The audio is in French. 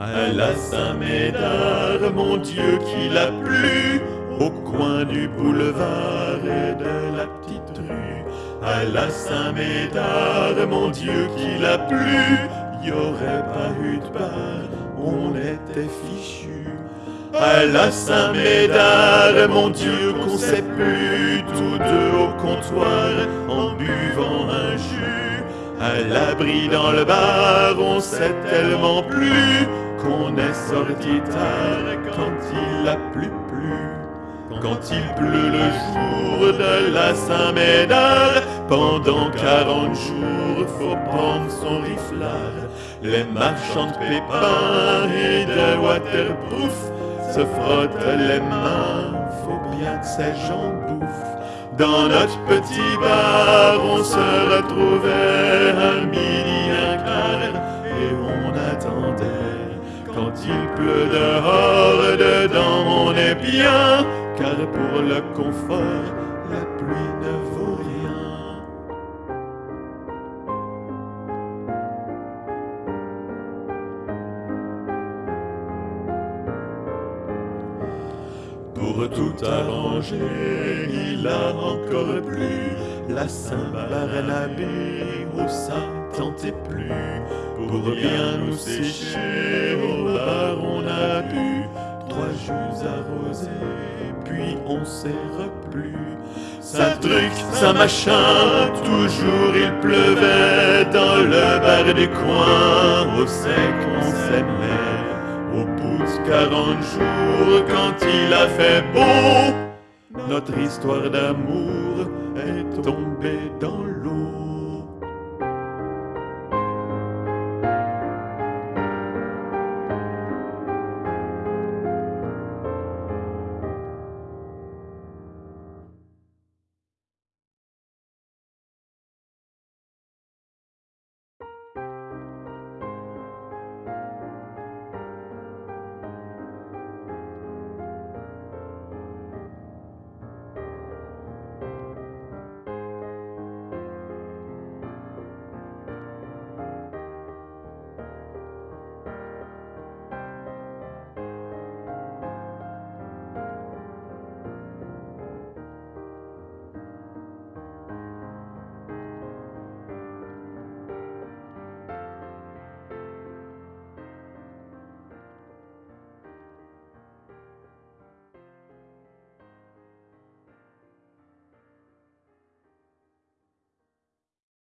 À la Saint-Médard, mon Dieu qu'il a plu, au coin du boulevard et de la petite rue. À la Saint-Médard, mon Dieu qu'il a plu, y aurait pas eu de bar, on était fichu. À la Saint-Médard, mon Dieu qu'on s'est plus tous deux au comptoir en buvant un jus. À l'abri dans le bar, on s'est tellement plu qu'on est sorti tard quand il a plu plu. Quand il pleut le jour de la Saint-Médard, pendant quarante jours, faut prendre son riflard. Les marchands de pépins et de waterproof se frottent les mains, faut bien que ces gens bouffent. Dans notre petit bar, on se retrouvait Quand il pleut dehors, dedans on est bien, car pour le confort, la pluie ne vaut rien. Pour tout arranger, il a encore plu la Saint-Barnabé au saint Pour bien nous sécher, au bar on a bu trois jus arrosés, puis on s'est replu. Ça truc, ça machin, toujours il pleuvait dans le bar du coin, au sec on s'aimait. Au bout de 40 jours, quand il a fait beau, notre histoire d'amour est tombée dans l'eau.